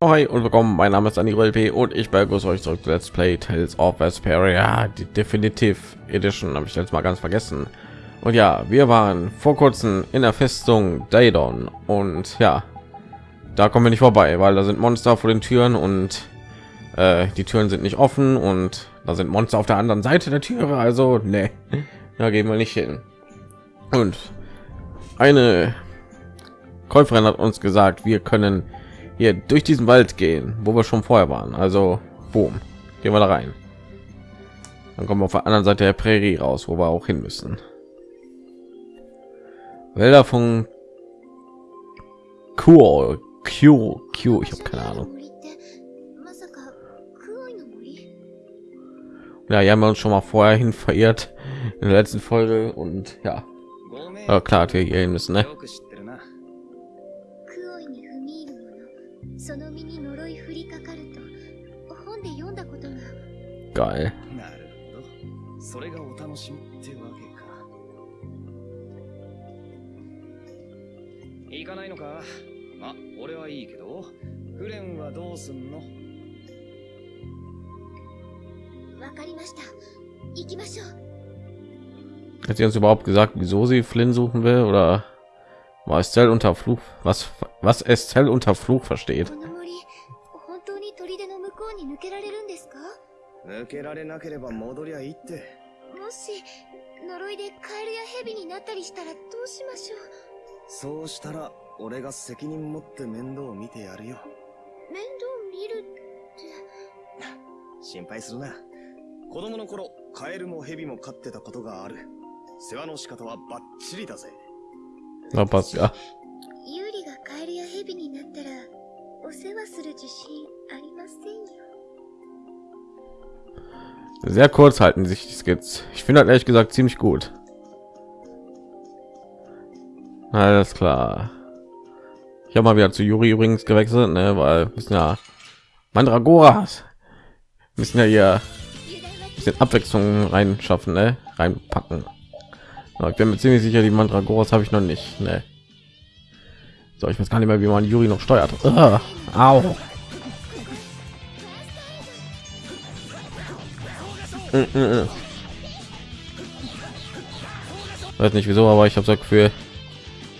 Hi und willkommen, mein Name ist Anil P. und ich begrüße euch zurück zu Let's Play Tales of Vesperia, die Definitive Edition, habe ich jetzt mal ganz vergessen. Und ja, wir waren vor kurzem in der Festung Daedon und ja, da kommen wir nicht vorbei, weil da sind Monster vor den Türen und äh, die Türen sind nicht offen und da sind Monster auf der anderen Seite der Türe, also ne, da gehen wir nicht hin. Und eine Käuferin hat uns gesagt, wir können hier durch diesen Wald gehen, wo wir schon vorher waren. Also, boom, gehen wir da rein. Dann kommen wir auf der anderen Seite der Prärie raus, wo wir auch hin müssen. Wälder von Q, Q, Q, ich habe keine Ahnung. Ja, hier haben wir uns schon mal vorher hin verirrt in der letzten Folge und ja, ja klar, wir hier hin müssen, ne? う Hat sie uns überhaupt gesagt, wieso sie Flynn suchen will oder war Estelle unter Fluch? Was was Estelle unter Fluch versteht? 抜けられなければ戻りゃいいって。もし呪いでカエルやヘビになったりしたらどうしましょう？そうしたら俺が責任持って面倒を見てやるよ。面倒見るって。心配するな。子供の頃カエルもヘビも飼ってたことがある。世話の仕方はバッチリだぜ。Na passt ja. ユーリがカエルやヘビになったらお世話する自信ありませんよ Sehr kurz halten sich die Skits. Ich finde halt ehrlich gesagt ziemlich gut. Alles klar. Ich habe mal wieder zu Juri übrigens gewechselt, ne, weil müssen ja Mandragoras müssen ja hier ein bisschen Abwechslung reinschaffen, ne, reinpacken. Aber ich bin mir ziemlich sicher, die Mandragoras habe ich noch nicht, ne. So, ich weiß gar nicht mehr, wie man Juri noch steuert. Uh, au. Weiß nicht wieso, aber ich habe das Gefühl,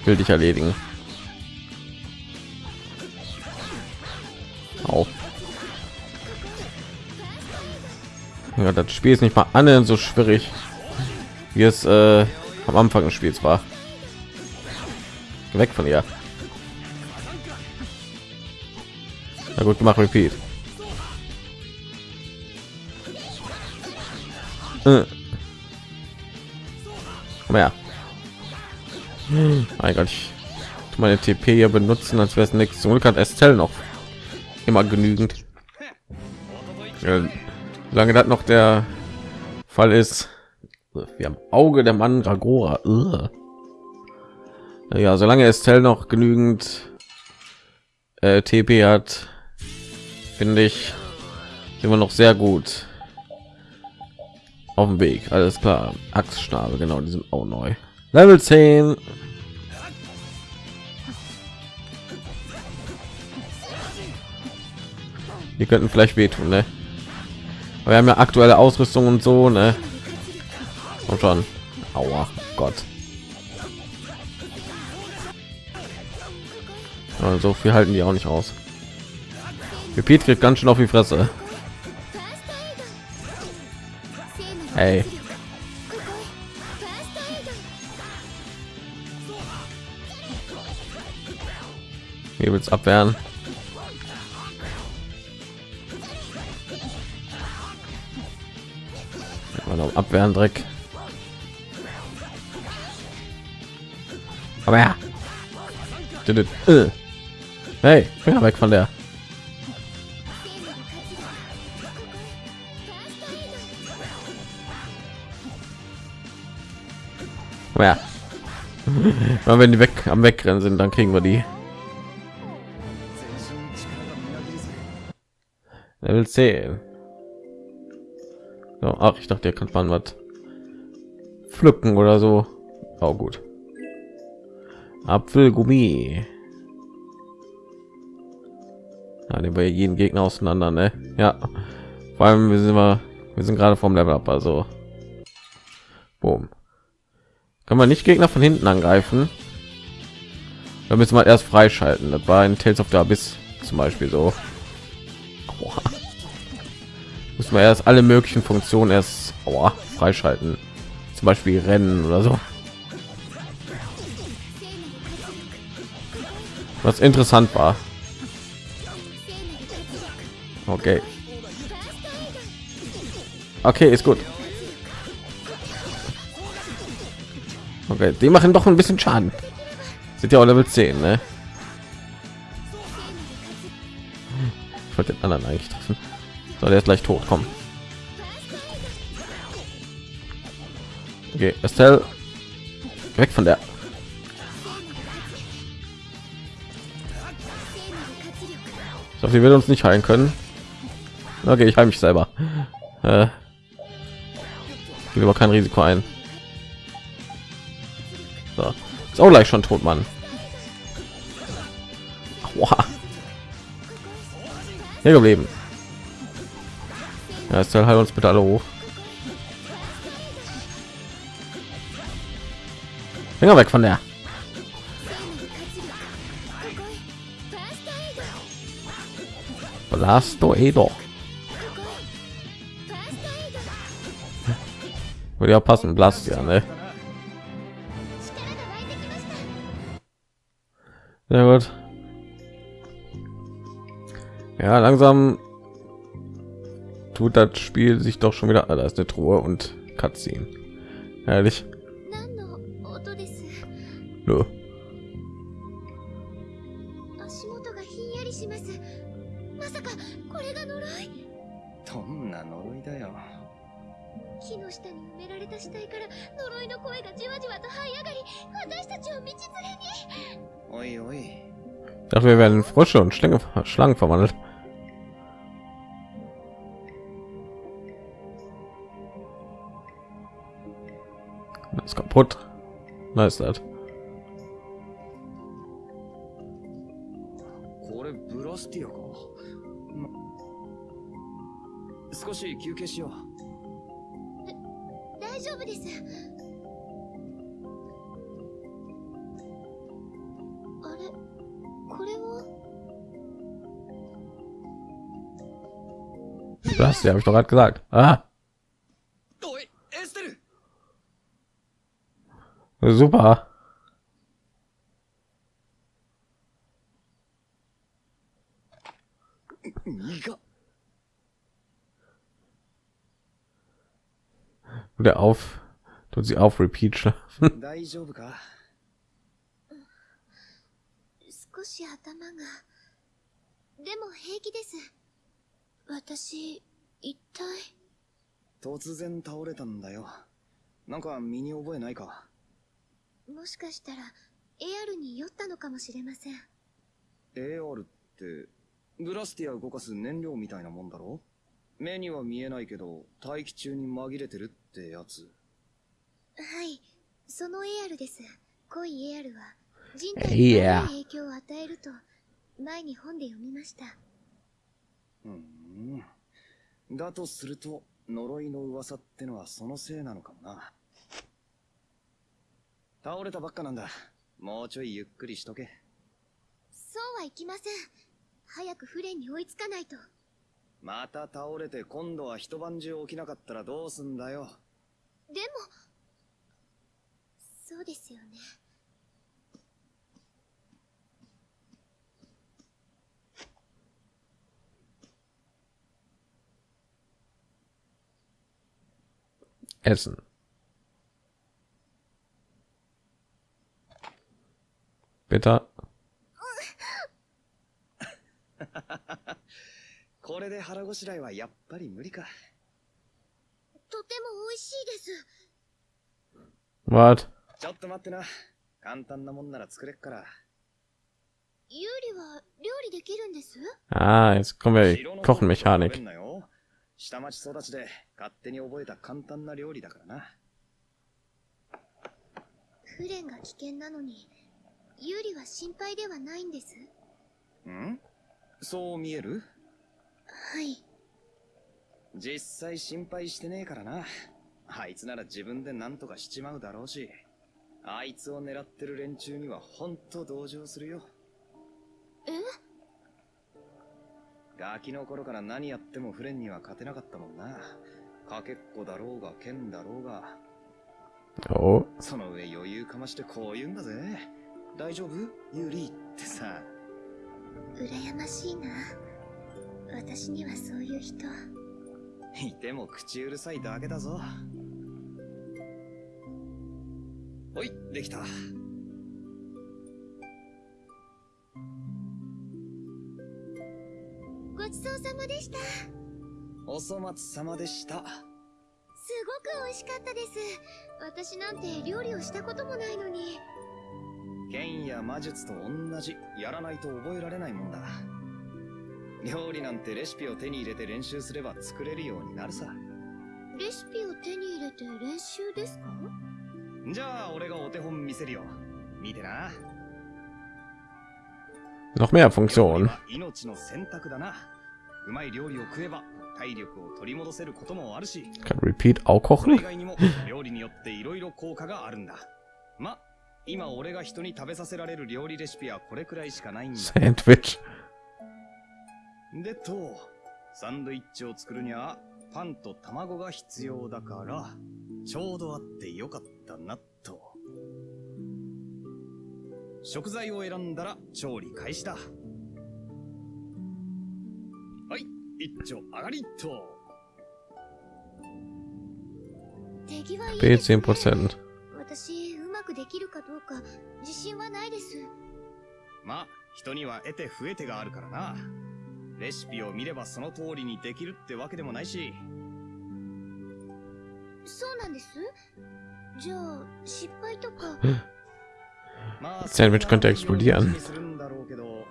will dich erledigen. Auch. Ja, das Spiel ist nicht mal annähernd so schwierig, wie es äh, am Anfang des Spiels war. Weg von ihr. Na gut gemacht, Repeat. Äh. Komm. Mein Gott, ich meine TP hier benutzen, als wäre es nichts. Zum Glück hat Estelle noch immer genügend. Lange das noch der Fall ist, wir haben Auge der Mann Ragora. Ja, solange Estelle noch genügend äh, TP hat, finde ich immer noch sehr gut auf dem Weg. Alles klar. Axtschnabel, genau, die sind auch neu. Level 10. Die könnten vielleicht wehtun, ne? Aber wir haben ja aktuelle Ausrüstung und so, ne? Und schon. Aua, Gott. Ja, so viel halten die auch nicht aus. Repeat kriegt ganz schön auf die Fresse. Hey. Hier wird's abwehren. Abwehren Dreck. Aber ja. Äh. Hey, Finger weg von der. Ja. wenn die weg am Wegrennen sind, dann kriegen wir die. Level 10. So, ach, ich dachte, ihr könnt man was pflücken oder so. Auch gut. Apfelgummi. Ja, nehmen wir jeden Gegner auseinander, ne? Ja. Vor allem wir sind wir, wir sind gerade vom Level up, also. Boom. Kann man nicht Gegner von hinten angreifen? Da müssen wir erst freischalten. Das war ein Tales of the Abyss zum Beispiel so. Müssen wir erst alle möglichen Funktionen erst aua, freischalten. Zum Beispiel Rennen oder so. Was interessant war. Okay. Okay, ist gut. Okay, die machen doch ein bisschen Schaden. Sind ja auch Level 10, ne? Ich wollte den anderen eigentlich treffen. So, der ist gleich tot. Komm. Okay, Estelle. Weg von der. Ich hoffe, will uns nicht heilen können. Okay, ich heile mich selber. Äh, geht aber kein Risiko ein. So. Ist auch gleich schon tot, Mann. Aua. Hier geblieben. Ja, ist halt uns bitte alle hoch. Finger weg von der. Blasto Edo. Würde ja passen, Blast ja, ne? Sehr gut. Ja, langsam tut das Spiel sich doch schon wieder. Ah, da ist eine Truhe und Cutscene. Herrlich. Nö. Ich dachte, wir werden Frösche und Schlangen, Schlangen verwandelt. Das ist kaputt. Ist das. これは Das habe ich doch gerade gesagt. Ah, おいエステル super. いが Der auf tut sie auf Repeat schlafen. 少し頭が。でも平気です。私一体。突然倒れたんだよ。なんか身に覚えないか？もしかしたら AR に酔ったのかもしれません。AR ってブラスティア動かす燃料みたいなもんだろ？目には見えないけど大気中に紛れてるってやつ。はいその AR です。濃い AR は人体に影響を与えると前に本で読みました。うーん。だとすると呪いの噂ってのはそのせいなのかもな。倒れたばっかなんだ。もうちょいゆっくりしとけ。そうはいきません。早くフレンに追いつかないと。また倒れて今度は一晩中起きなかったらどうすんだよ。でもそうですよね Essen. Bitte. これで腹ごしらえはやっぱり無理かとても美味しいです Was? ちょっと待ってな簡単なもんなら作れっからユーリは料理できるんです Ah, jetzt kommen wir 白の 下町育ちで勝手に覚えた簡単な料理だからなフレンが危険なのにユーリは心配ではないんです？ん？そう見える？はい。実際心配してねえからな。あいつなら自分で何とかしちまうだろうし。あいつを狙ってる連中にはほんと同情するよ。え？ガキの頃から何やってもフレンには勝てなかったもんな。かけっこだろうが剣だろうが。Oh, その上余裕かましてこう言うんだぜ。大丈夫？ユリってさ。羨ましいな。私にはそういう人。いても口うるさいだけだぞ。ほい、できた。ごちそうさまでした。すお粗末様でした。ごく美味しかったです。私なんて料理をしたこともないのに。剣や魔術と同じ、やらないと覚えられないもんだ。料理なんてレシピを手に入れて練習すれば作れるようになるさ。レシピを手に入れて練習ですか？じゃあ俺がお手本見せるよ。見てな。noch mehr Funktionen. うまい料理を食えば体力を取り戻せることもあるし、Kann Repeat auch それ以 kochen? 外にも料理によって色々効果があるんだ。ま、今俺が人に食べさせられる料理レシピはこれくらいしかないんだ。Sandwich. でと、サンドイッチを作るにはパンと卵が必要だから、ちょうどあってよかったなと。食材を選んだら調理開始だ。一丁上がりっと。手際いいです、ね。10%. 私、うまくできるかどうか自信はないです。まあ、人には得て増えてがあるからな。レシピを見ればその通りにできるってわけでもないし、そうなんです？じゃあ、失敗とか。まあ、Sandwich könnte は explodieren 気にするんだろうけど、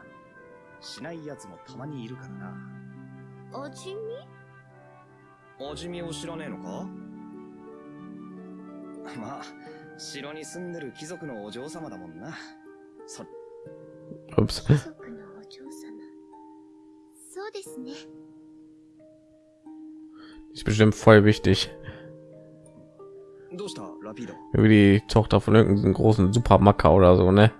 しない奴もたまにいるからな。味見味見を知らねえのかまあ、城に住んでる貴族のお嬢様だもんな。そ.貴族のお嬢様。そうですね。Ist bestimmt voll wichtig. どうしたラピード。Wie die Tochter von irgendeinem großen Supermacker oder so, ne?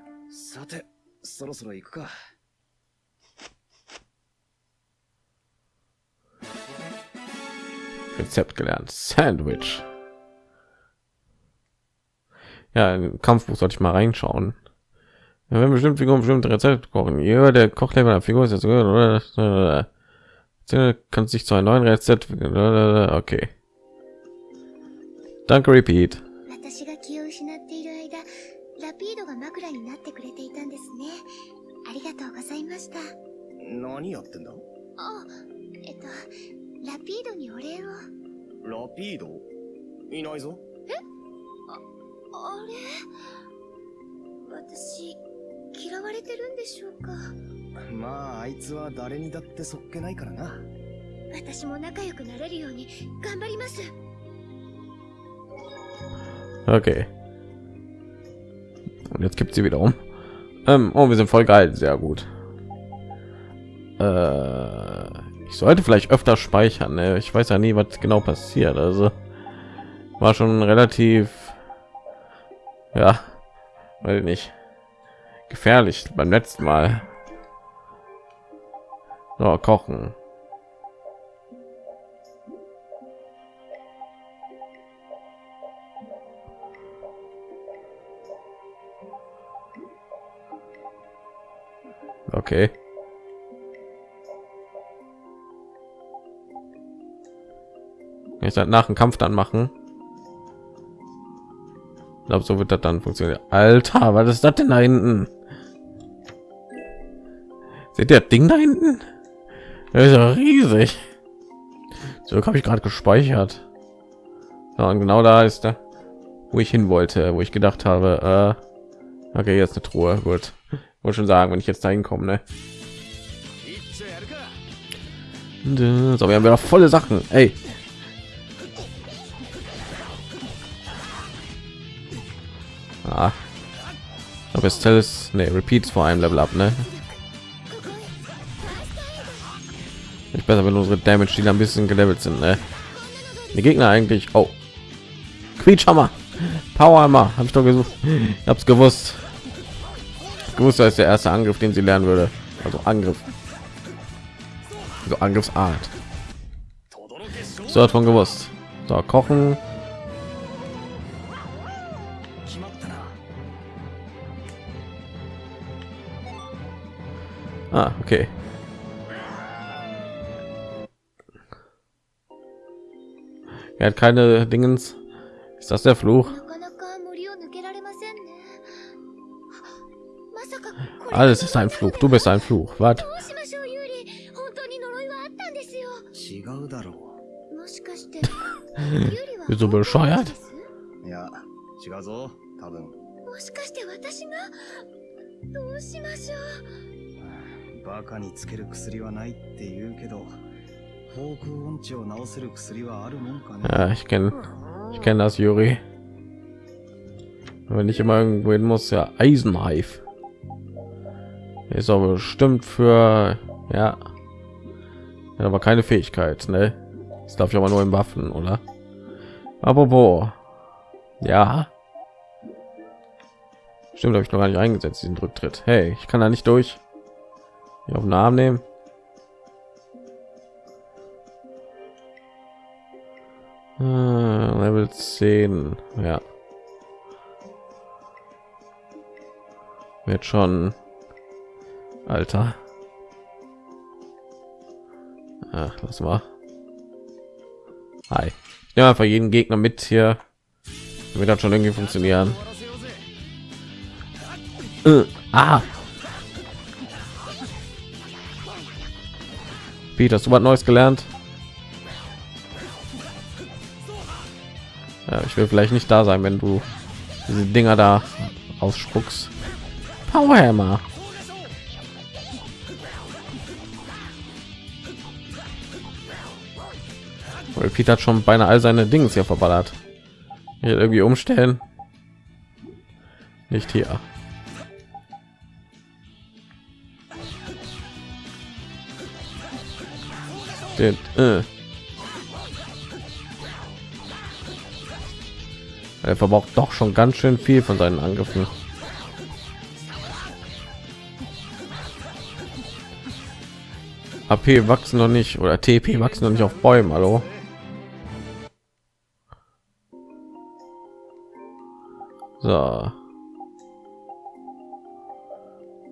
Rezept gelernt. Sandwich. Ja, im Kampfbuch sollte ich mal reinschauen. Ja, wenn bestimmt Figuren bestimmte Rezept kochen. Ja, der Kochlevel der Figur ist jetzt oder kann sich zu einem neuen Rezept. Okay. Danke, Repeat. 私が気を失っている間、ラピードが枕になってくれていたんですね。ありがとうございました。何やってんだ あ、えっと、ラピードにお礼を。ラピード？いないぞ。あれ？私、嫌われてるんでしょうか？まあ、あいつは誰にだってそっけないからな。私も仲良くなれるように頑張ります。Okay. Und jetzt gibt sie wieder um. Ähm, oh, wir sind voll geil. Sehr gut. Äh, ich sollte vielleicht öfter speichern. Ne? Ich weiß ja nie, was genau passiert. Also war schon relativ, ja, weil nicht gefährlich beim letzten Mal. So, kochen. Okay. ich dann nach dem Kampf dann machen. Ich glaube, so wird das dann funktionieren. Alter, was ist das denn da hinten? Seht ihr das Ding da hinten? Das ist ja riesig. So habe ich gerade gespeichert. Ja, und genau da ist da, wo ich hin wollte, wo ich gedacht habe, äh, okay, jetzt eine Truhe. Gut, wollte schon sagen, wenn ich jetzt dahin komme, ne? So, wir haben wieder volle Sachen. Ey, Ja. Aber Estelle ist, ne, Repeats vor einem Level ab, ne? Ich besser, wenn unsere Damage die ein bisschen gelevelt sind, ne? Die Gegner eigentlich, oh. Quietschhammer, Powerhammer, habe ich doch gesucht. Ich hab's gewusst. Gewusst, das ist der erste Angriff, den sie lernen würde. Also Angriff. so Angriffsart. So hat von gewusst. So, kochen. Ah, okay. Er hat keine Dingens. Ist das der Fluch? なかなか森を抜けられませんねまさかこれ Alles ist ein Fluch. Du bist ein Fluch. Was? どうしましょうユーリ本当に呪いはあったんですよ違うだろもしかしてユーリは Bist du bescheuert? ですういや違うぞ多分もしかして私がどうしましょう バカにつける薬はないって言うけどフォーク音痴を治せる薬はあるもんかね Ja, ich kenne, ich kenne das, Juri. Wenn ich immer irgendwo hin muss, ja, Eisenreif. Ist aber bestimmt für, ja, ja, aber keine Fähigkeit, ne? Das darf ich aber nur im Waffen, oder? Aber wo? Ja. Stimmt, habe ich noch gar nicht eingesetzt, diesen Rücktritt. Hey, ich kann da nicht durch. Auf den Arm nehmen. Ah, Level 10, ja. Wird schon, Alter. Ach, lass mal. Hi. Ich nehme einfach jeden Gegner mit hier. Wird das schon irgendwie funktionieren. Äh, ah. Peter, hast du was Neues gelernt? Ja, ich will vielleicht nicht da sein, wenn du diese Dinger da ausspuckst. Powerhammer. Peter hat schon beinahe all seine Dinge hier verballert. Hier irgendwie umstellen. Nicht hier. Äh. Er verbraucht doch schon ganz schön viel von seinen Angriffen. AP wachsen noch nicht oder TP wachsen noch nicht auf Bäumen. Hallo. So.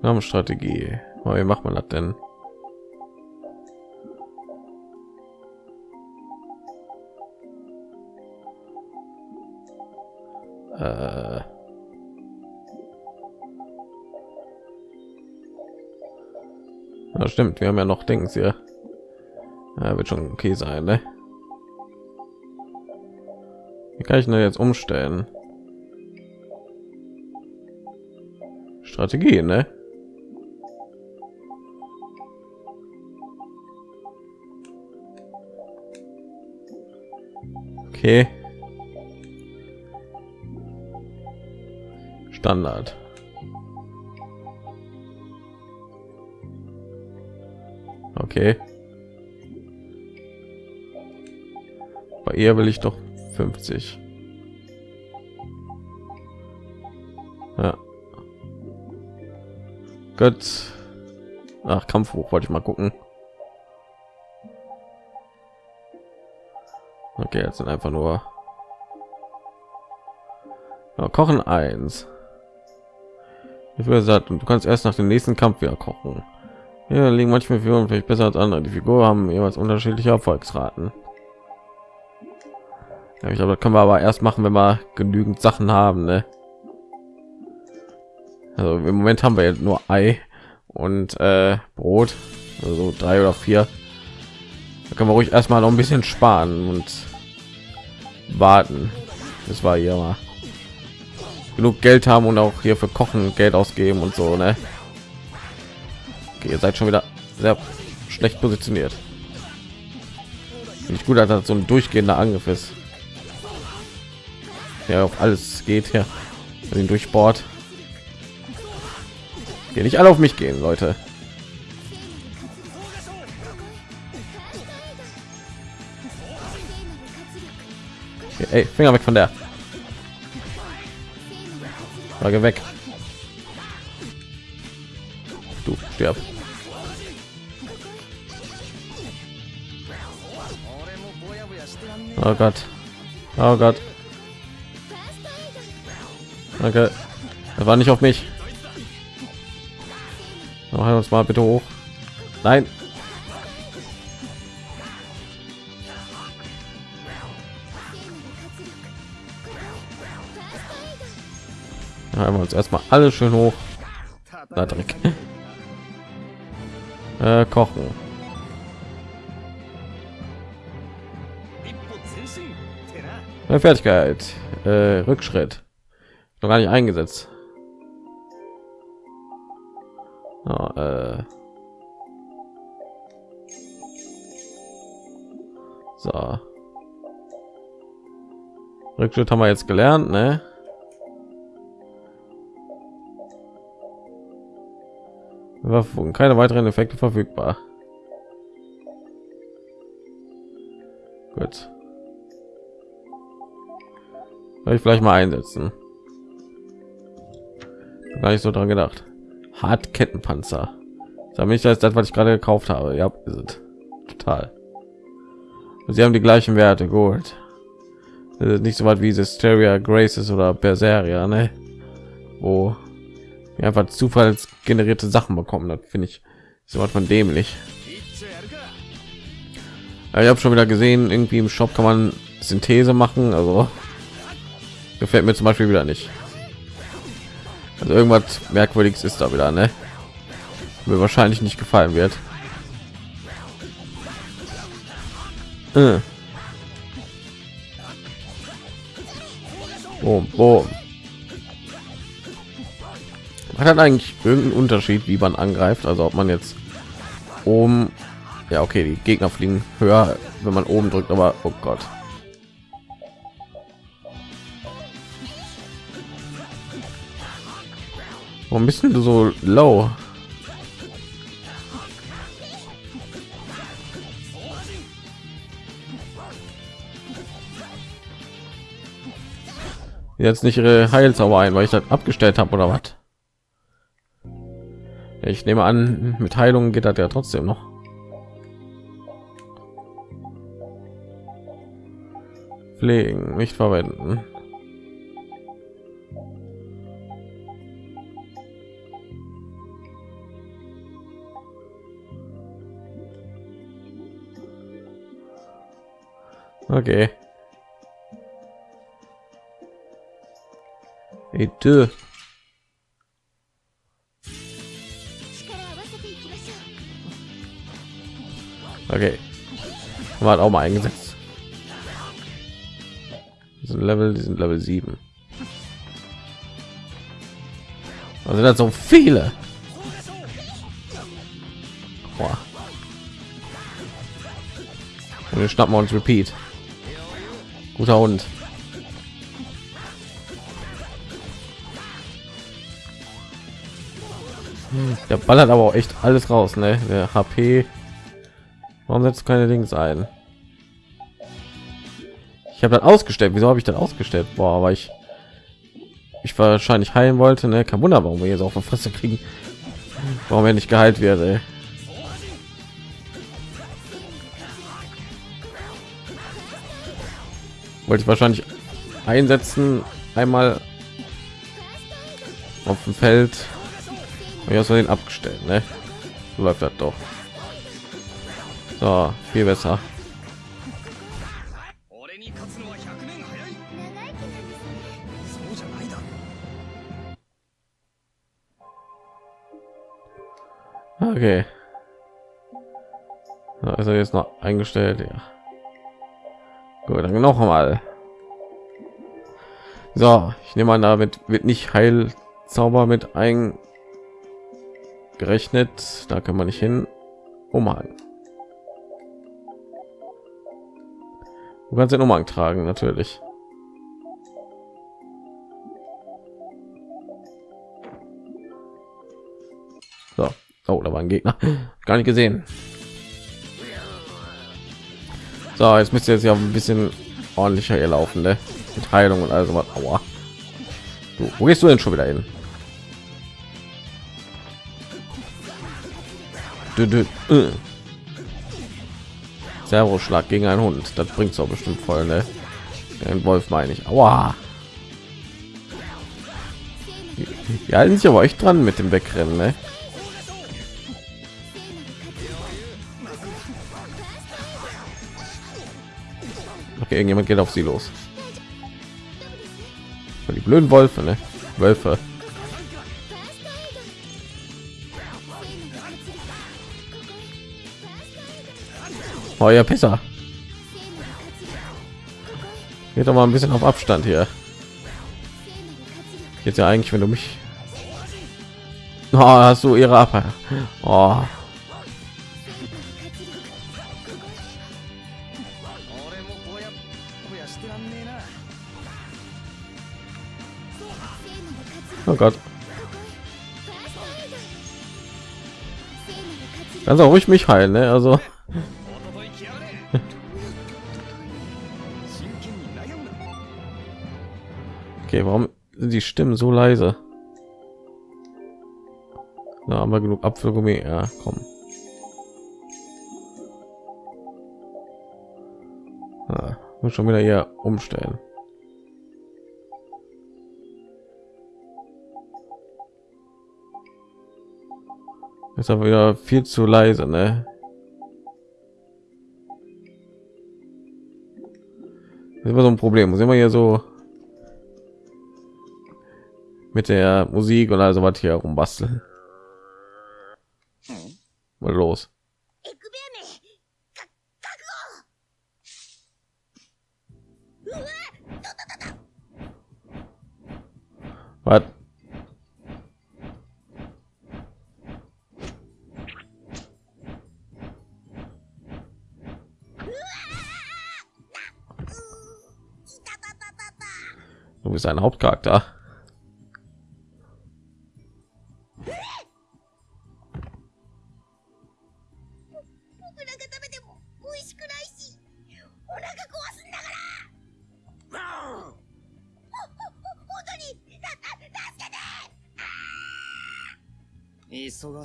Namenstrategie. Oh, wie macht man das denn? Äh. Ja, stimmt, wir haben ja noch Dings hier. Ja, wird schon okay sein, ne? Wie kann ich denn jetzt umstellen? Strategie, ne? Okay. Standard. Okay. Bei ihr will ich doch 50. Ja. Gott. Ach, Kampfhoch wollte ich mal gucken. Okay, jetzt sind einfach nur ja, kochen eins. Ich würde gesagt, du kannst erst nach dem nächsten Kampf wieder kochen. Ja, liegen manchmal Figuren vielleicht besser als andere. Die Figuren haben jeweils unterschiedliche Erfolgsraten. Ja, ich glaube, das können wir aber erst machen, wenn wir genügend Sachen haben. Ne? Also im Moment haben wir jetzt nur Ei und äh, Brot, also drei oder vier. Da können wir ruhig erstmal noch ein bisschen sparen und warten. Das war hier mal genug Geld haben und auch hier für Kochen Geld ausgeben und so. Ne? Okay, ihr seid schon wieder sehr schlecht positioniert. Nicht gut, dass so ein durchgehender Angriff ist. Ja, auf alles geht ja. Also den durchbohrt. Hier nicht alle auf mich gehen, Leute. Okay, ey, Finger weg von der. Frage weg. Du stirb. Oh Gott. Oh Gott. Danke. Das war nicht auf mich. Noch uns mal bitte hoch. Nein. Ja, wir uns erstmal alles schön hoch. Na, Dreck. Äh, kochen. Meine Fertigkeit. Äh, Rückschritt. Noch gar nicht eingesetzt. Oh, äh. So. Rückschritt haben wir jetzt gelernt, ne? Waffen, keine weiteren Effekte verfügbar. Gut. Soll ich vielleicht mal einsetzen? Gar nicht so dran gedacht. Hartkettenpanzer. Da mich das, das, was ich gerade gekauft habe. Ja, ist total. Sie haben die gleichen Werte. Gut. Nicht so weit wie Hysteria Graces oder Berseria, ne? Wo einfach zufallsgenerierte Sachen bekommen. Das finde ich so was von dämlich. Ja, ich habe schon wieder gesehen, irgendwie im Shop kann man Synthese machen. Also gefällt mir zum Beispiel wieder nicht. Also irgendwas merkwürdiges ist da wieder, ne? Mir wahrscheinlich nicht gefallen wird. Äh. Boom, boom. Hat dann eigentlich irgendeinen Unterschied, wie man angreift? Also ob man jetzt oben, ja okay, die Gegner fliegen höher, wenn man oben drückt, aber oh Gott. Warum bist du so low? Jetzt nicht ihre Heilzauber ein, weil ich das abgestellt habe oder was? Ich nehme an, mit Heilung geht das ja trotzdem noch. Pflegen, nicht verwenden. Okay. Okay. Haben wir auch mal eingesetzt. Die sind Level, die sind Level 7. Also das so viele. Boah. Wir schnappen uns Repeat. Guter Hund. Hm, der ballert aber auch echt alles raus, ne? Der HP Warum setzt keine Dings ein? Ich habe dann ausgestellt. Wieso habe ich dann ausgestellt? Boah, aber ich ich wahrscheinlich heilen wollte. Ne, kein Wunder, warum wir jetzt auf der Fresse kriegen. Warum er nicht geheilt wird. Ey. Wollte ich wahrscheinlich einsetzen. Einmal auf dem Feld. Und hast den abgestellt. Ne? Läuft das doch. So, viel besser. Okay. Also jetzt noch eingestellt, ja. Gut, dann noch mal. So, ich nehme an, damit wird nicht Heilzauber mit eingerechnet. Da kann man nicht hin. Umhang. Du kannst den Umhang tragen, natürlich. So, oh, da war ein Gegner. Gar nicht gesehen. So, jetzt müsst ihr jetzt ja ein bisschen ordentlicher hier laufen, ne? Mit Heilung und also was. Aua. Du, wo gehst du denn schon wieder hin? Du, du, äh. Servo-Schlag gegen einen Hund. Das bringt es auch bestimmt voll, ne? Den Wolf meine ich. Aua. Die halten sich aber euch dran mit dem Wegrennen, ne? Okay, irgendjemand geht auf sie los. Die blöden Wölfe, ne? Wölfe. Oh ja, Pisser. Geht doch mal ein bisschen auf Abstand hier. Jetzt ja eigentlich, wenn du mich... Oh, hast du ihre Ab... Oh. Oh Gott. Kannst auch ruhig mich heilen, ne? Also. Stimmen so leise? Da haben wir genug Apfelgummi. Ja, komm. Ah, muss schon wieder hier umstellen. Ist aber wieder viel zu leise, ne? Das ist immer so ein Problem. Muss immer hier so mit der Musik und also was hier rumbasteln. Mal los. Was? Du bist ein Hauptcharakter.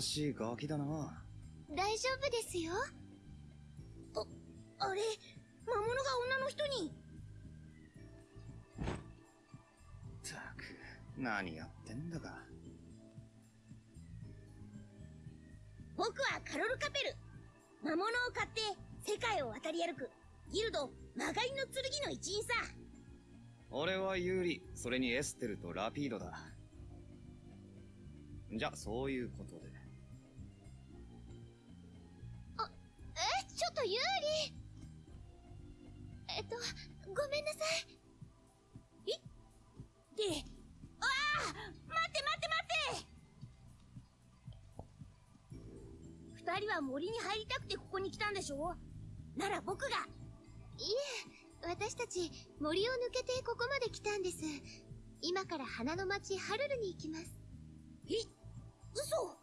忙しいガキだな。大丈夫ですよ。あ、あれ、魔物が女の人に。たく、何やってんだか。僕はカロルカペル。魔物を買って世界を渡り歩くギルド曲がりの剣の一員さ。俺はユーリ、それにエステルとラピードだ。じゃ、そういうことで。ちょっとユーリえっと、ごめんなさい。えで、ああ待って待って待って二人は森に入りたくてここに来たんでしょなら僕が。いえ、私たち森を抜けてここまで来たんです。今から花の町ハルルに行きます。え嘘？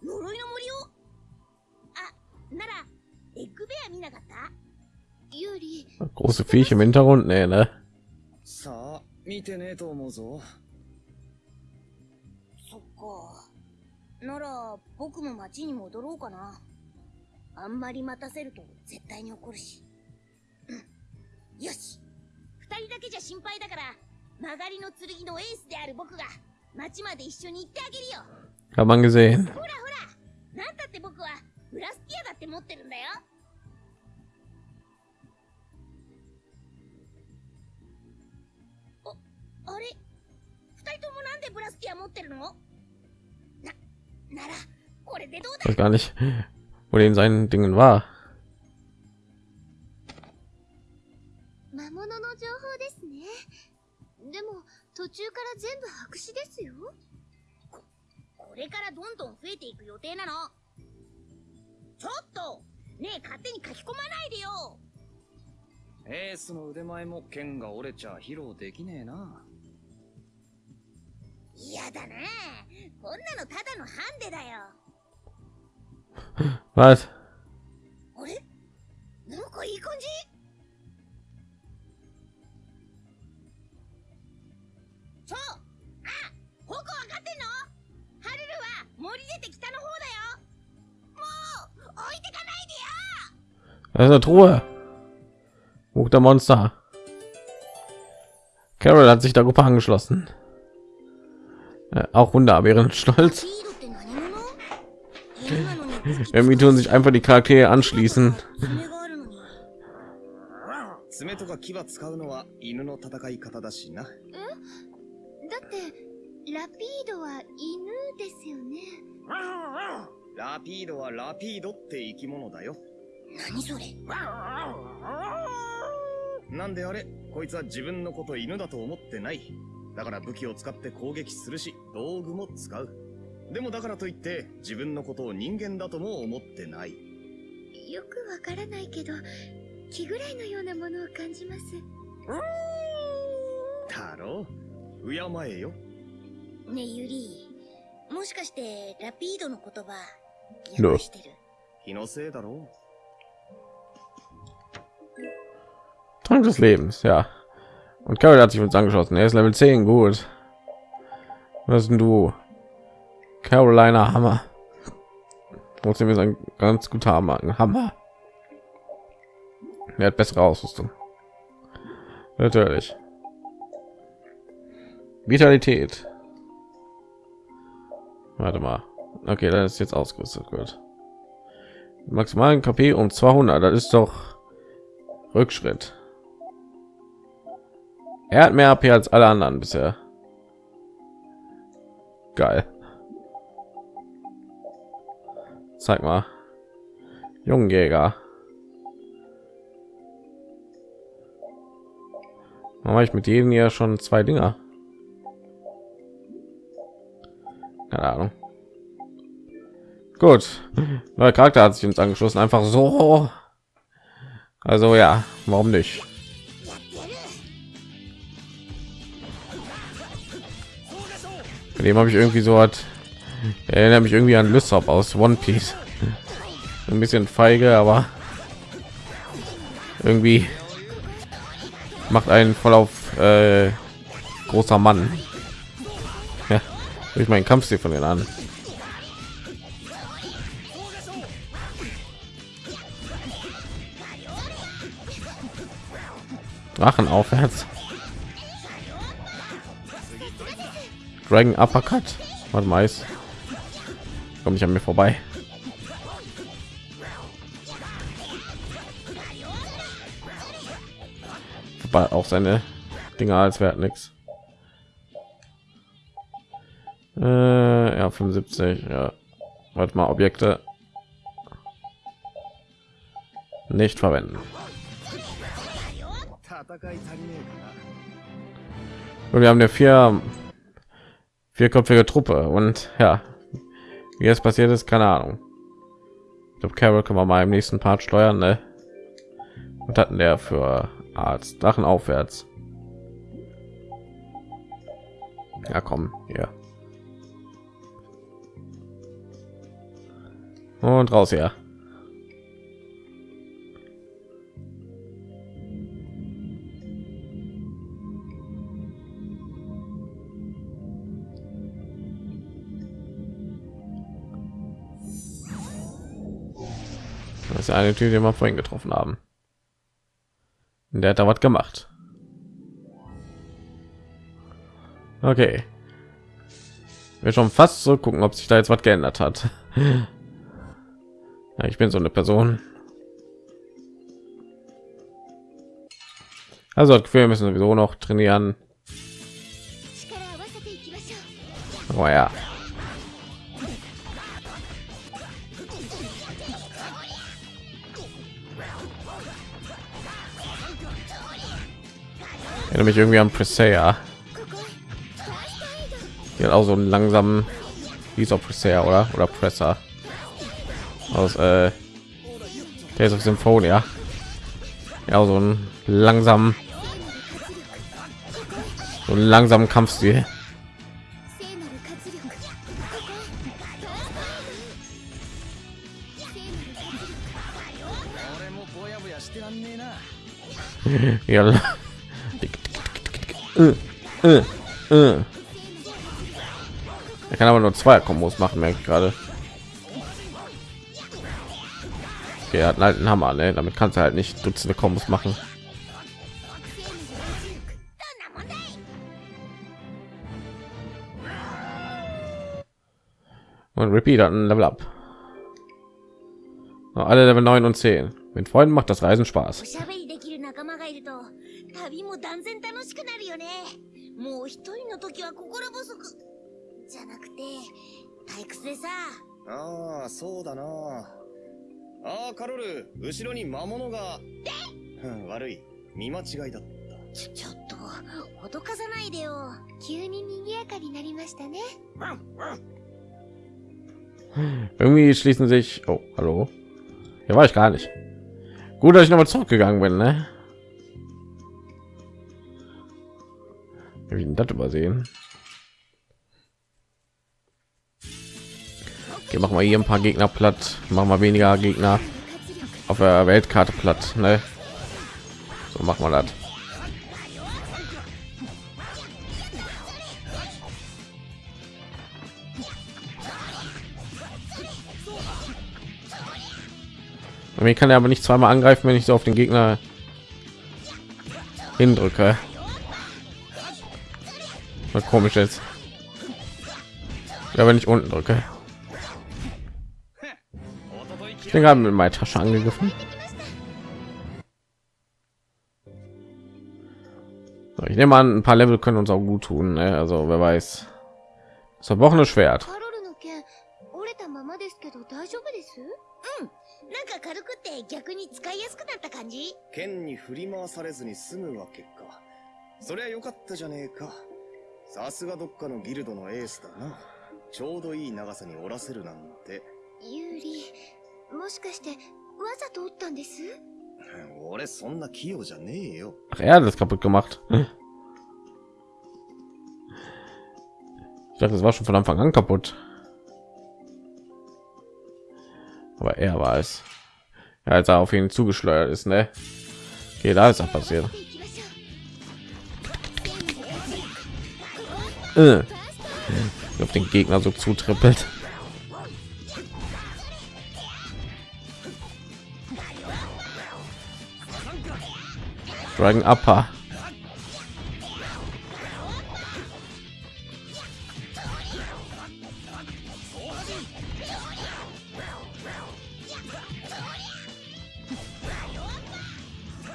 呪いの森を？あ、なら、エッグベア見なかった？ユーリ。Große Viecher im Hintergrund, nee, ne? さあ、見てねえと思うぞ。そっか。なら、僕も町に戻ろうかな。あんまり待たせると絶対に怒るし。うん。よし。二人だけじゃ心配だから、曲がりの剣のエースである僕が、町まで一緒に行ってあげるよ。Hat man gesehen. ほらほら、なんだって僕はブラスティアだって持ってるんだよ。あ、あれ？二人ともなんでブラスティア持ってるの？な、なら、これでどうだ？gar nicht, wo den seinen Dingen war. 魔物の情報ですね。でも、途中から全部白紙ですよ。これからどんどん増えていく予定なのちょっと！ねえ勝手に書き込まないでよ！エースの腕前も剣が折れちゃ披露できねえな。嫌だなこんなのただのハンデだよ。Was? Das ist eine Truhe. Buch der Monster. Carol hat sich der Gruppe angeschlossen. Äh, auch Hunde haben ihren Stolz. Irgendwie tun sich einfach die Charaktere anschließen. 何それ？なんであれこいつは自分のこと犬だと思ってない。だから武器を使って攻撃するし、道具も使う。でもだからといって自分のことを人間だとも思ってない。よくわからないけど気ぐらいのようなものを感じますだろう敬えよ。ねえユリもしかしてラピードの言葉どう？訳してる？気のせいだろ Trank des Lebens, ja. Und Carol hat sich uns angeschlossen. Er ist Level 10, gut. Was denn du? Carolina Hammer. Trotzdem ist ein ganz guter Hammer. Hammer. Er hat bessere Ausrüstung. Natürlich. Vitalität. Warte mal. Okay, das ist jetzt ausgerüstet wird. Maximalen KP um 200. Das ist doch Rückschritt. Er hat mehr AP als alle anderen bisher. Geil. Zeig mal. Jungjäger. Mache ich mit jedem hier schon zwei Dinger. Keine Ahnung. Gut. Neuer Charakter hat sich uns angeschlossen. Einfach so. Also ja, warum nicht? Bei dem habe ich irgendwie so hat erinnert mich irgendwie an Lysop aus One Piece. Ein bisschen feige, aber irgendwie macht einen voll auf äh, großer Mann. Ja, durch meinen Kampfstil von den an. Drachen aufwärts. Dragon Uppercut. Warte mal, Eis. Komm nicht an mir vorbei. Wobei auch seine Dinger als wert nix. Äh, ja, 75. Ja. Warte mal, Objekte nicht verwenden. Und wir haben ja vier vierköpfige Truppe und ja, wie es passiert ist, keine Ahnung. Ich glaube, Carol können wir mal im nächsten Part steuern, ne? Und hatten der für Arzt Drachen aufwärts. Ja, komm, hier. Und raus hier. ist eine Tür, die wir vorhin getroffen haben. Und der hat da was gemacht. Okay. Wir schon fast so gucken, ob sich da jetzt was geändert hat. Ja, ich bin so eine Person. Also das Gefühl, wir müssen sowieso noch trainieren. Oh ja. erinnere mich irgendwie an Presea. Hier auch so einen langsamen dieser Presea oder oder Presser aus äh, Days of Symphonia. Ja, so einen langsamen so einen langsamen Kampfstil. ja äh, äh, äh. er kann aber nur zwei Kombos machen, merke ich gerade. Okay, er hat halt einen Hammer, ne? Damit kannst du halt nicht dutzende Kombos machen. Und Repeat hat ein Level Up. Alle Level 9 und 10. Mit Freunden macht das Reisen Spaß. 旅も断然楽しくなるよね。もう一人の時は心細く。じゃなくて退屈でさ。ああ、そうだな。ああ、カロル、後ろに魔物が。うん悪い。見間違いだった。ちょちょっと脅かさないでよ。急に賑やかになりましたね。Irgendwie schließen sich. Oh, hallo. Hier war ich gar nicht. Gut, dass ich nochmal zurückgegangen bin, ne? Hab ich denn das übersehen? Okay, machen wir hier ein paar Gegner platt. Machen wir weniger Gegner auf der Weltkarte platt, ne? So machen wir das. Mir kann er aber nicht zweimal angreifen, wenn ich so auf den Gegner hindrücke. Was komisch ist. Ja, wenn ich unten drücke. Ich bin gerade mit meiner Tasche angegriffen. So, ich nehme an, ein paar Level können uns auch gut tun. Ne? Also wer weiß. Das verbrochene Schwert. カロルの剣折れたままですけど大丈夫ですなんか軽くって逆に使いやすくなった感じ剣に振り回されずに済むわけか。そりゃよかったじゃねえか。 さすがどっかのギルドのエースだな。ちょうどいい長さに折らせるなんて。ユーリもしかしてわざと折ったんです俺そんな器用じゃねえよ。 Ach, er hat es kaputt gemacht. Ich dachte, es war schon von Anfang an kaputt. Aber er war es. Ja, als er auf ihn zugeschleudert ist, ne? Okay, da ist auch passiert. Äh. Auf den Gegner so zutrippelt. Dragon Upper.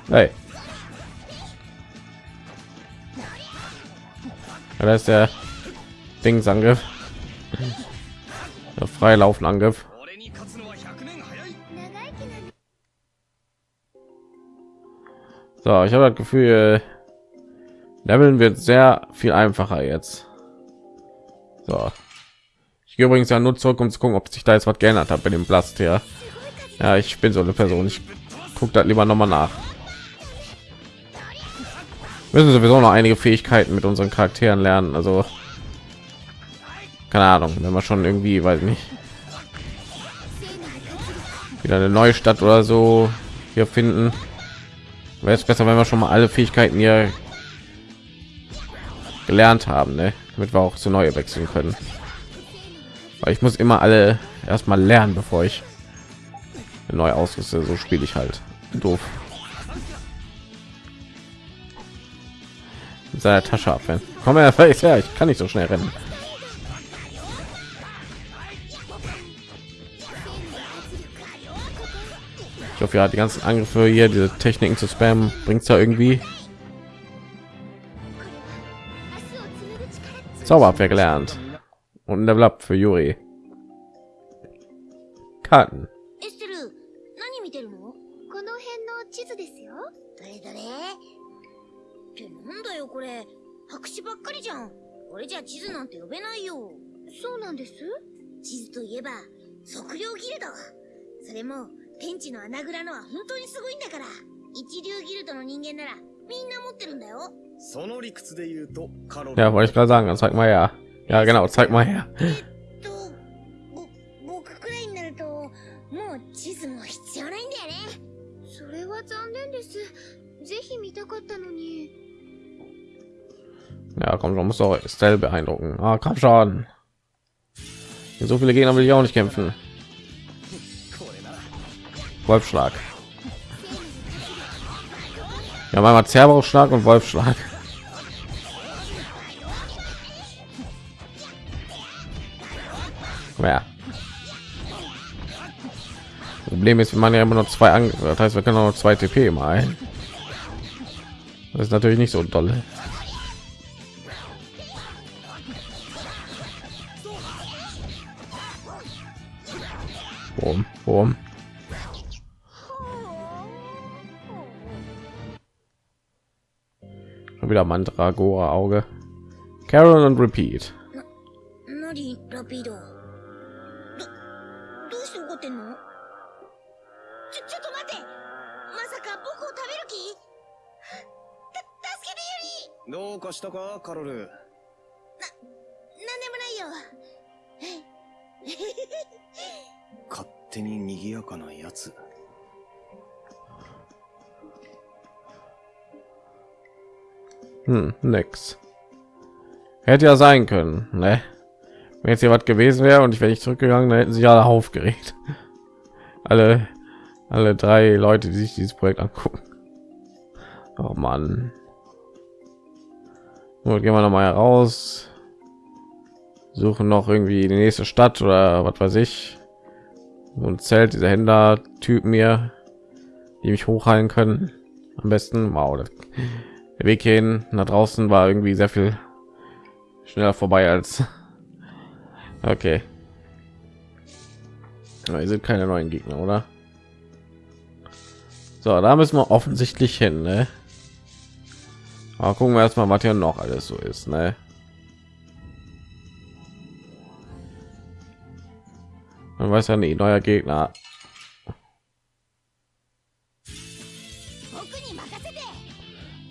Hey. da ist der Dingsangriff. Der freilaufen Angriff. So, ich habe das Gefühl, äh, Leveln wird sehr viel einfacher jetzt. So. Ich gehe übrigens ja nur zurück, um zu gucken, ob sich da jetzt was geändert hat bei dem Blast hier Ja, ich bin so eine Person. Ich gucke das lieber noch mal nach. Müssen sowieso noch einige Fähigkeiten mit unseren Charakteren lernen. Also keine Ahnung, wenn wir schon irgendwie, weiß nicht, wieder eine neue Stadt oder so hier finden. Wäre es besser, wenn wir schon mal alle Fähigkeiten hier gelernt haben, ne? damit wir auch zu neue wechseln können. Weil ich muss immer alle erstmal lernen, bevor ich neu ausrüste. So spiele ich halt. Doof. seiner Tasche abwehren. Komm her, ja, ich kann nicht so schnell rennen. Ich hoffe, ja, die ganzen Angriffe hier, diese Techniken zu spammen, bringt es ja irgendwie. Zauberabwehr gelernt und ein Level Up für Juri. Karten. じゃん俺じゃ地図なんて呼べないよそうなんです？地図といえば測量ギルドそれも天地の穴蔵のは本当にすごいんだから一流ギルドの人間ならみんな持ってるんだよその理屈で言うと、カロル。Ja, wollte ich gerade sagen. Zeig mal her. Ja, genau. Zeig mal her. えっとぼ僕くらいになるともう地図も必要ないんだよねそれは残念ですぜひ見たかったのに Ja, komm schon, muss auch Estelle beeindrucken. Ah, schon So viele Gegner will ich auch nicht kämpfen. Wolfschlag. Ja, einmal Zerberschlag und Wolfschlag. Ja. Problem ist, wir machen ja immer noch zwei Angriffe. Das heißt, wir können auch noch zwei TP mal. Das ist natürlich nicht so dolle. Boom, boom. wieder Mandragora Auge. Carol und Repeat 何ラピードどどうして怒ってんのちょちょっと待ってまさか僕を食べる気た助けてユリどうかしたかカロルなんでもないよ勝手に賑やかなやつ Hm, nix. Hätte ja sein können, ne? Wenn jetzt hier was gewesen wäre und ich wäre nicht zurückgegangen, dann hätten sich alle aufgeregt. Alle, alle drei Leute, die sich dieses Projekt angucken. Oh Mann. Gut, gehen wir noch mal heraus. Suchen noch irgendwie die nächste Stadt oder was weiß ich. Und zählt diese Händler Typen mir, die mich hochheilen können. Am besten, wow, der Weg hin nach draußen war irgendwie sehr viel schneller vorbei als okay. Aber sind keine neuen Gegner, oder? So, da müssen wir offensichtlich hin, ne? Aber gucken wir erstmal, was hier noch alles so ist, ne? Man weiß ja nie, neuer Gegner.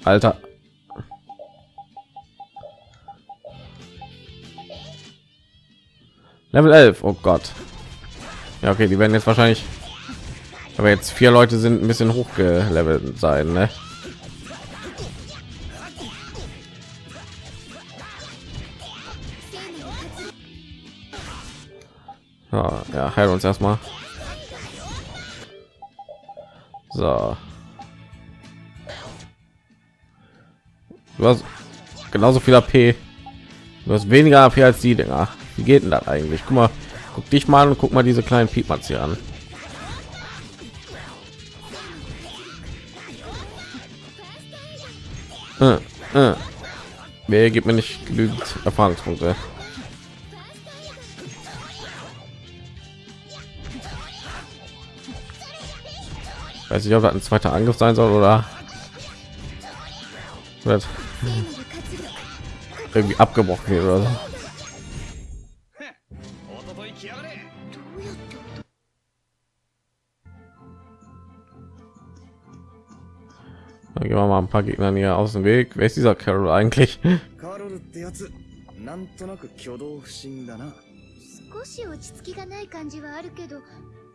Alter. Level 11. Oh Gott. Ja, okay, die werden jetzt wahrscheinlich, aber jetzt vier Leute sind ein bisschen hochgelevelt sein, ne? Ja, ja, heil uns erstmal. So. Du hast genauso viel AP. Du hast weniger AP als die Dinger. Wie geht denn das eigentlich? Guck mal, guck dich mal und guck mal diese kleinen Piepmats hier an. Äh, äh. Wer gibt mir nicht genügend Erfahrungspunkte? Weiß ich, ob das ein zweiter Angriff sein soll oder wird irgendwie abgebrochen wird oder so. Dann gehen wir mal ein paar Gegner hier aus dem Weg. Wer ist dieser Carol eigentlich? なんとなく挙動不審だな少し落ち着きがない感じはあるけど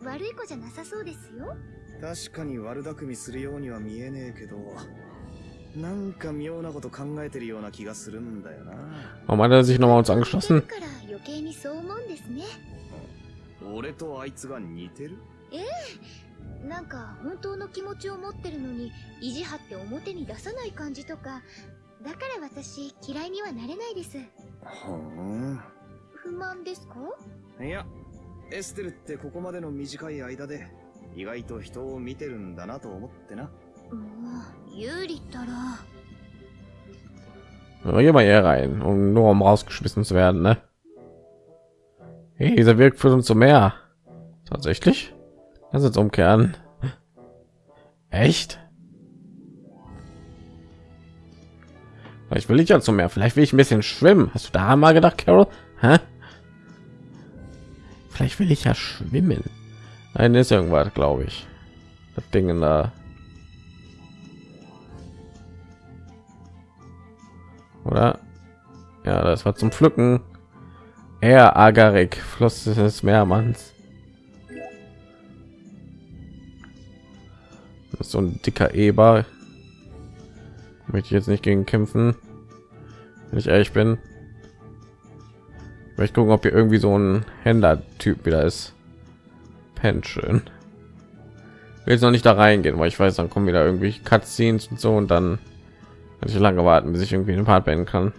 悪い子じゃなさそうですよ 確かに悪巧みするようには見えねえけどなんか妙なこと考えてるような気がするんだよな。Warum hat er sich nochmal uns angeschlossen? から余計にそう思うんですね俺とあいつが似てる？ええなんか本当の気持ちを持ってるのに意地張って表に出さない感じとかだから私嫌いにはなれないですほん。不満ですか？いや、エステルってここまでの短い間で意外と人を見てるんだなと思ってな。Juli Geh mal hier rein, um nur um rausgeschmissen zu werden, ne? Hey, dieser Weg führt uns zum Meer. Tatsächlich? Lass uns umkehren. Echt? Ich will nicht ja zum Meer. Vielleicht will ich ein bisschen schwimmen. Hast du da mal gedacht, Carol? Hä? Vielleicht will ich ja schwimmen. Nein, ist irgendwas, glaube ich. Das Ding da. oder? Ja das war zum pflücken. Er agarik floss des meermanns. Ist so ein dicker eber. Möchte ich jetzt nicht gegen kämpfen. Wenn ich ehrlich bin. Ich möchte gucken ob hier irgendwie so ein händler typ wieder ist pension will jetzt noch nicht da reingehen, weil ich weiß, dann kommen wieder irgendwie Cutscenes und so und dann kann ich lange warten, bis ich irgendwie den Part beenden kann.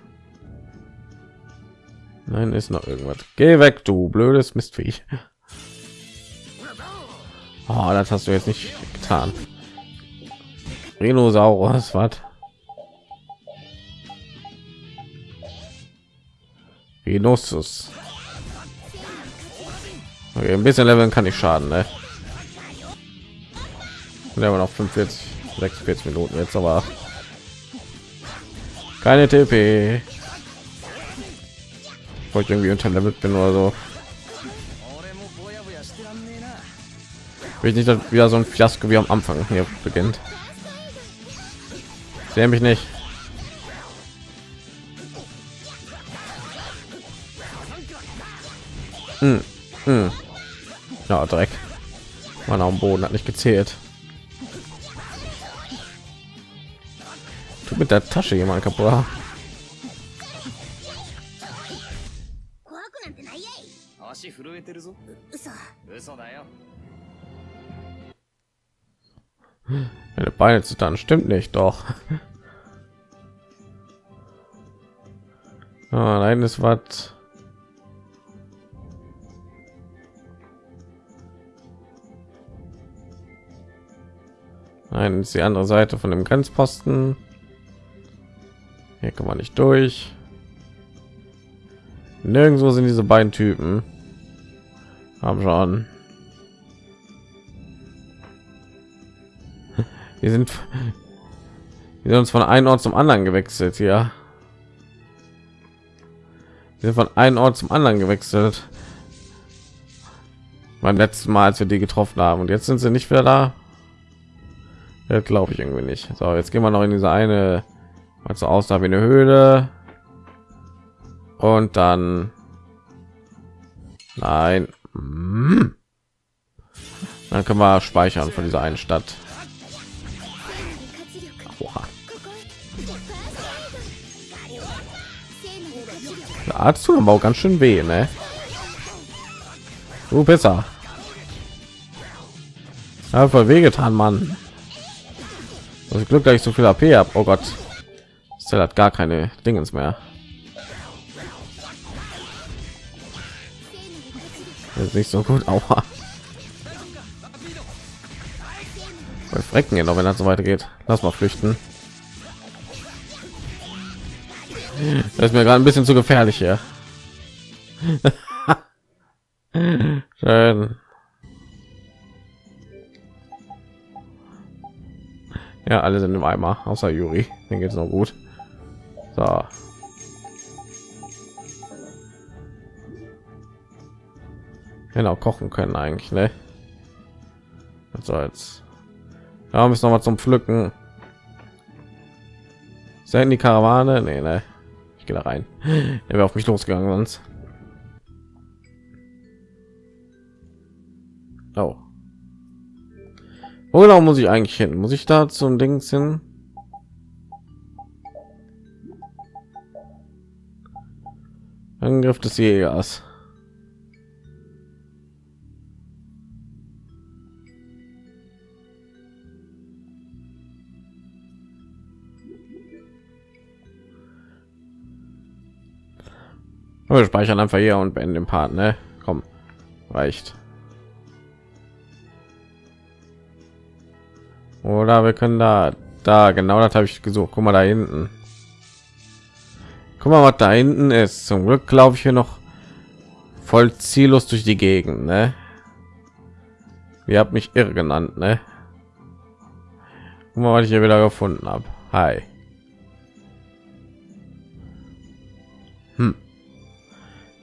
Nein, ist noch irgendwas. Geh weg, du blödes Mistviech. Oh, das hast du jetzt nicht getan. Rhinosaurus, was? Rhinosus. Okay, ein bisschen leveln kann ich schaden, ne? Wir haben noch 45, 46 Minuten jetzt, aber keine TP. Wo ich irgendwie unterlevelt bin oder so. Will ich nicht dass wieder so ein Fiasko wie am Anfang hier beginnt. Sehe mich nicht. Hm. Hm. Ja, Dreck. Man am Boden hat nicht gezählt. Tut mit der Tasche jemand kaputt. Meine Beine zu dann stimmt nicht, doch. Ah, nein, es war Nein, ist die andere Seite von dem Grenzposten. Hier kann man nicht durch. Nirgendwo sind diese beiden Typen. Haben schon. Wir sind, wir sind uns von einem Ort zum anderen gewechselt, ja. Wir sind von einem Ort zum anderen gewechselt. Beim letzten Mal, als wir die getroffen haben, und jetzt sind sie nicht mehr da. Glaube ich irgendwie nicht. So, jetzt gehen wir noch in diese eine, mal aus da wie eine Höhle. Und dann... Nein. Hm. Dann können wir speichern von dieser einen Stadt. Der Arzt tut aber auch ganz schön weh, ne? Du besser. Einfach wehgetan, Mann. Das Glück, dass ich so viel AP habe. Oh Gott. Cell hat gar keine Dingens mehr. Das ist nicht so gut. Aua. Wir frecken ihn noch, wenn das so weitergeht. Lass mal flüchten. Das ist mir gerade ein bisschen zu gefährlich hier. Schön. Ja, alle sind im Eimer, außer Juri. Den geht's noch gut. So. Genau, kochen können eigentlich, ne? Was soll's? Ja, müssen noch mal zum Pflücken. Sein die Karawane? Nee, ne. Ich gehe da rein. Er wäre auf mich losgegangen sonst. Oh. Wo genau muss ich eigentlich hin? Muss ich da zum Dings hin? Angriff des Jägers. Wir speichern einfach hier und beenden den Part, ne? Komm, reicht. Oder wir können da, da genau das habe ich gesucht. Guck mal da hinten. Guck mal, was da hinten ist. Zum Glück glaube ich hier noch voll ziellos durch die Gegend, ne? Ihr habt mich irre genannt, ne? Guck mal, was ich hier wieder gefunden habe. Hi. Hm.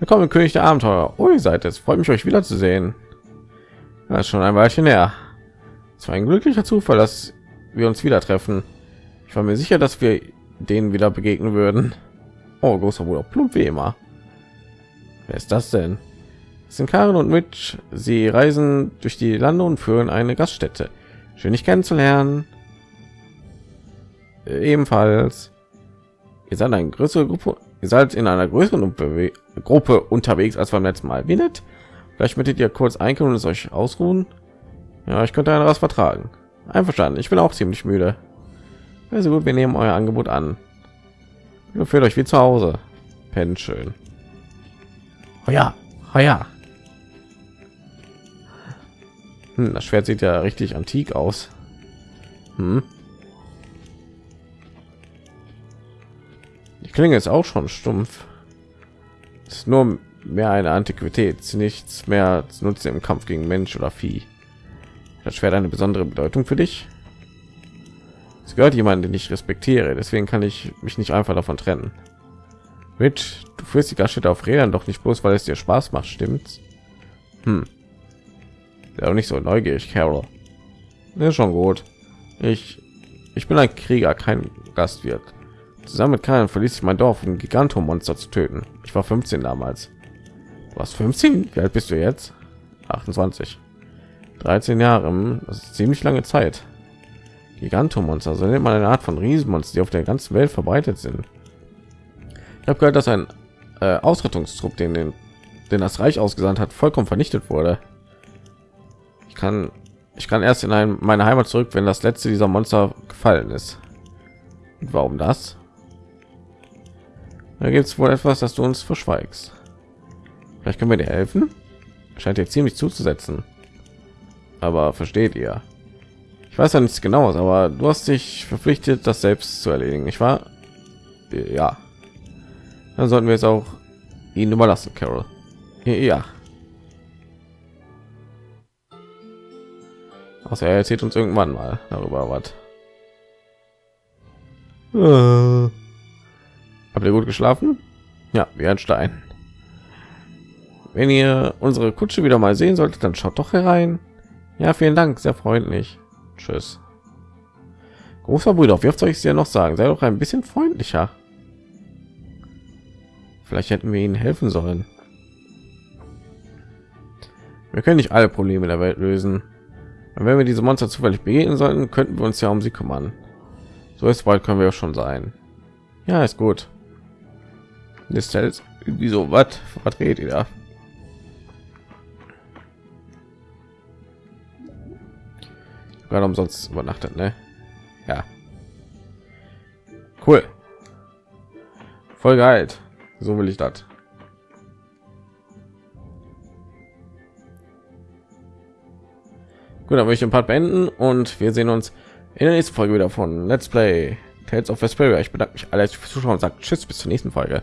Willkommen, König der Abenteuer. Oh, ihr seid es. Freut mich, euch wiederzusehen. Das ist schon ein Weilchen her. Es war ein glücklicher Zufall, dass wir uns wieder treffen. Ich war mir sicher, dass wir denen wieder begegnen würden. Oh, großer Bruder, plump wie immer. Wer ist das denn? Das sind Karen und Mitch. Sie reisen durch die Lande und führen eine Gaststätte. Schön, dich kennenzulernen. Äh, Ebenfalls. Ihr seid eine größere Gruppe. Ihr seid in einer größeren Gruppe unterwegs als beim letzten Mal. Wie nett. Vielleicht möchtet ihr kurz einkaufen und es euch ausruhen. Ja, ich könnte einen was vertragen. Einverstanden. Ich bin auch ziemlich müde. Also gut, wir nehmen euer Angebot an. Ihr fühlt euch wie zu Hause. Pennt schön. Oh ja, oh ja. Hm, das Schwert sieht ja richtig antik aus. Hm. Die Klinge ist auch schon stumpf. Ist nur mehr eine Antiquität, nichts mehr zu nutzen im Kampf gegen Mensch oder Vieh. Das Schwert eine besondere Bedeutung für dich. Es gehört jemand, den ich respektiere, deswegen kann ich mich nicht einfach davon trennen. Rich, du führst die Gaststätte auf Rädern doch nicht bloß, weil es dir Spaß macht, stimmt's? Hm. Ja, auch nicht so neugierig, Carol. Ja, schon gut. Ich, ich bin ein Krieger, kein Gastwirt. Zusammen mit Karl verließ ich mein Dorf, um Gigantomonster zu töten. Ich war 15 damals. Was 15? Wie alt bist du jetzt? 28. 13 Jahre. Das ist ziemlich lange Zeit. Gigantomonster, so nennt man eine Art von Riesenmonster, die auf der ganzen Welt verbreitet sind. Ich habe gehört, dass ein äh, Ausrettungstrupp, den, den, den das Reich ausgesandt hat, vollkommen vernichtet wurde. Ich kann, ich kann erst in ein, meine Heimat zurück, wenn das letzte dieser Monster gefallen ist. Und warum das? Da gibt es wohl etwas, das du uns verschweigst. Vielleicht können wir dir helfen. Scheint dir ziemlich zuzusetzen. Aber versteht ihr? Ich weiß ja nichts genaues, aber du hast dich verpflichtet, das selbst zu erledigen. Ich war ja. Dann sollten wir es auch ihnen überlassen, Carol. Ja. Außer er erzählt uns irgendwann mal darüber was. Äh. Habt ihr gut geschlafen? Ja, wie ein Stein. Wenn ihr unsere Kutsche wieder mal sehen solltet, dann schaut doch herein. Ja, vielen Dank, sehr freundlich. Tschüss. Großer Bruder, wirft euch ja noch sagen, sei doch ein bisschen freundlicher. Vielleicht hätten wir ihnen helfen sollen. Wir können nicht alle Probleme der Welt lösen. Und wenn wir diese Monster zufällig begegnen sollten, könnten wir uns ja um sie kümmern. So ist bald können wir schon sein. Ja, ist gut. Ist halt irgendwie so was verdreht ihr da? Gerade umsonst übernachtet, ne? Ja. Cool. Voll geil. So will ich das. Gut, dann möchte ich ein paar beenden und wir sehen uns in der nächsten Folge wieder von Let's Play Tales of Vesperia. Ich bedanke mich alle fürs Zuschauen und sagt Tschüss bis zur nächsten Folge.